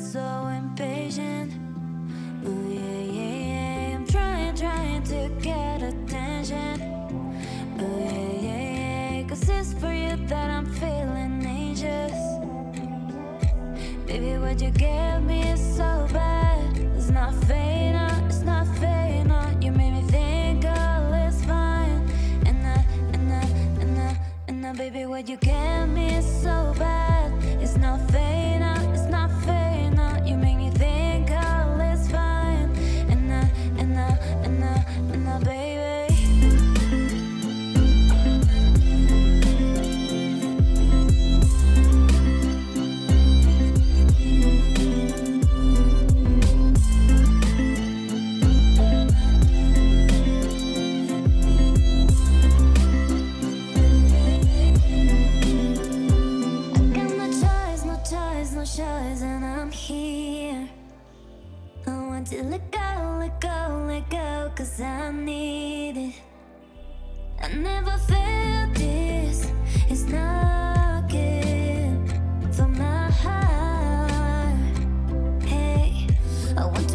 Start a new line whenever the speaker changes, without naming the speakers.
so impatient. Oh yeah, yeah, yeah. I'm trying, trying to get attention. Oh yeah, yeah, yeah. Cause it's for you that I'm feeling anxious. Baby, what you give me is so bad. It's not fake, no, it's not fake, no. You made me think all is fine. And and I, and and baby, what you give when I'm here. I want to let go, let go, let go Cause I need it. I never felt this. It's knocking for my heart. Hey, I want